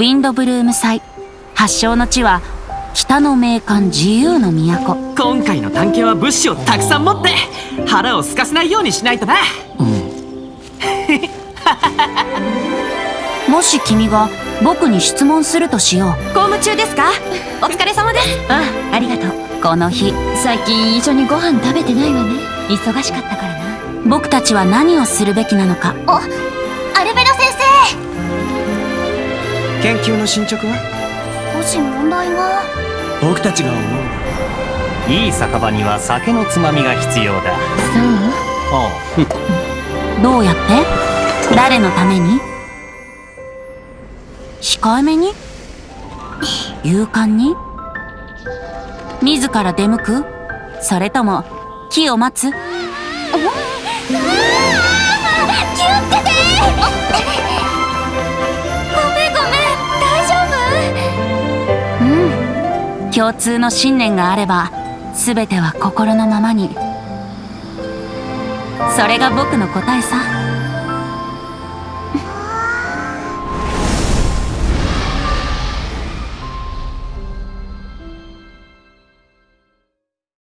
ィンドブルーム祭。発祥の地は北の名館自由の都。今回の探検は物資をたくさん持って腹を空かせないようにしないとな。もし君が僕に質問するとしよう。公務中ですか？お疲れ様です。あありがとう。この日。最近一緒にご飯食べてないわね。忙しかったからな。僕たちは何をするべきなのか。おアルベロ先研究の進捗は？生少し問題が。僕たちが思う。いい酒場には酒のつまみが必要だ。そう？おう どうやって？誰のために？控えめに？勇敢に？自ら出向く？それとも木を待つ？共通の信念があれば全ては心のままに。それが僕の答えさ。